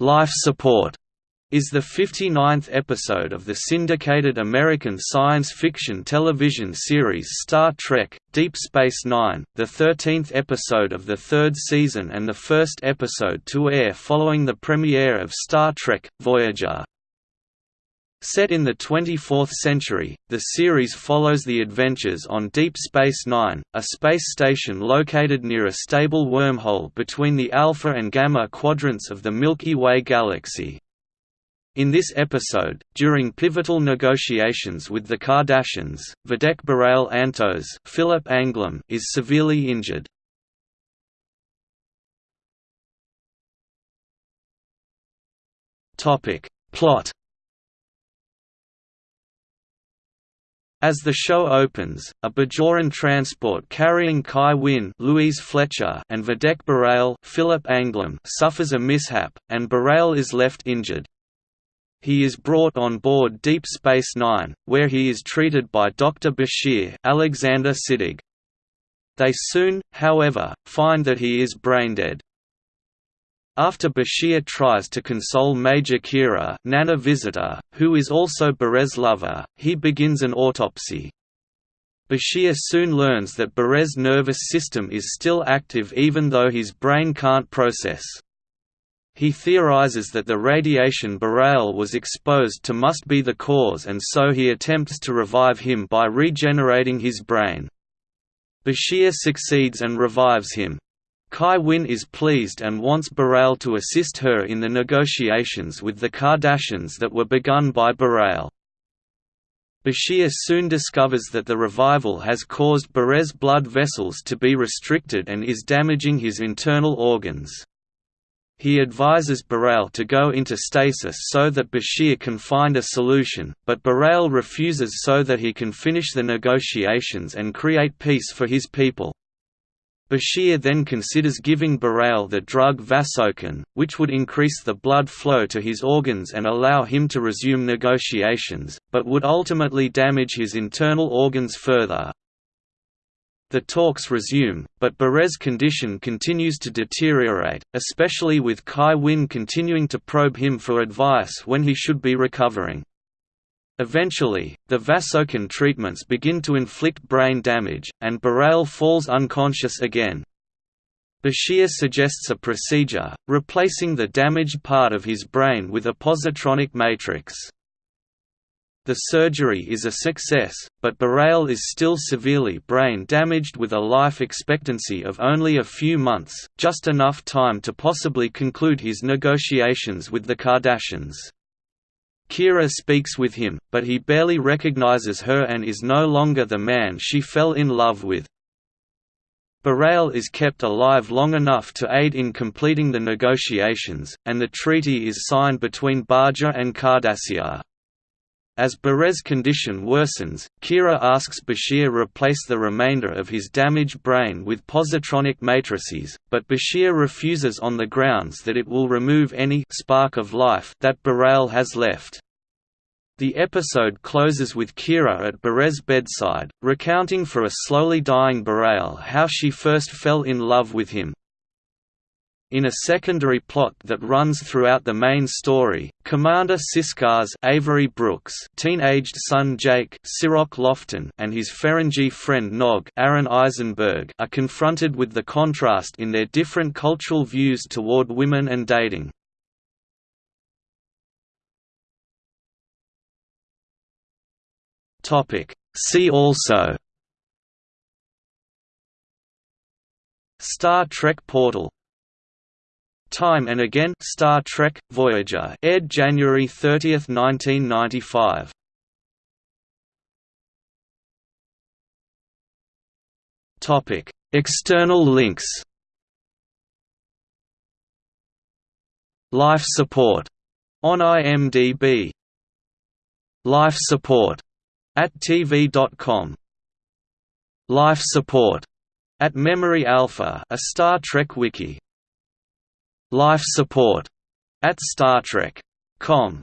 Life Support is the 59th episode of the syndicated American science fiction television series Star Trek – Deep Space Nine, the 13th episode of the third season and the first episode to air following the premiere of Star Trek – Voyager. Set in the 24th century, the series follows the adventures on Deep Space Nine, a space station located near a stable wormhole between the Alpha and Gamma quadrants of the Milky Way galaxy. In this episode, during pivotal negotiations with the Cardassians, Vedek Bareil Antos Philip Anglim is severely injured. Plot As the show opens, a Bajoran transport carrying Kai Winn Louise Fletcher and Vedek Bareil Philip Anglim suffers a mishap, and Bareil is left injured. He is brought on board Deep Space Nine, where he is treated by Dr. Bashir Alexander Siddig. They soon, however, find that he is brain-dead. After Bashir tries to console Major Kira Nana Visitor, who is also Bareil's lover, he begins an autopsy. Bashir soon learns that Bareil's nervous system is still active even though his brain can't process. He theorizes that the radiation Bareil was exposed to must be the cause and so he attempts to revive him by regenerating his brain. Bashir succeeds and revives him. Kai Winn is pleased and wants Bareil to assist her in the negotiations with the Cardassians that were begun by Bareil. Bashir soon discovers that the revival has caused Bareil's blood vessels to be restricted and is damaging his internal organs. He advises Bareil to go into stasis so that Bashir can find a solution, but Bareil refuses so that he can finish the negotiations and create peace for his people. Bashir then considers giving Bareil the drug vasokin, which would increase the blood flow to his organs and allow him to resume negotiations, but would ultimately damage his internal organs further. The talks resume, but Bareil's condition continues to deteriorate, especially with Kai Winn continuing to probe him for advice when he should be recovering. Eventually, the vasokin treatments begin to inflict brain damage, and Bareil falls unconscious again. Bashir suggests a procedure, replacing the damaged part of his brain with a positronic matrix. The surgery is a success, but Bareil is still severely brain damaged with a life expectancy of only a few months, just enough time to possibly conclude his negotiations with the Cardassians. Kira speaks with him, but he barely recognizes her and is no longer the man she fell in love with. Bareil is kept alive long enough to aid in completing the negotiations, and the treaty is signed between Bajor and Cardassia. As Bareil's condition worsens, Kira asks Bashir replace the remainder of his damaged brain with positronic matrices, but Bashir refuses on the grounds that it will remove any spark of life that Bareil has left. The episode closes with Kira at Bareil's bedside, recounting for a slowly dying Bareil how she first fell in love with him, in a secondary plot that runs throughout the main story, Commander Sisko's Avery Brooks, teenaged son Jake Cirroc Lofton, and his Ferengi friend Nog Aron Eisenberg are confronted with the contrast in their different cultural views toward women and dating. See also Star Trek Portal Time and Again Star Trek Voyager aired January 30, 1995. Topic: External links. Life support on IMDb. Life support at TV.com. Life support at Memory Alpha, a Star Trek wiki. Life support at Star Trek.com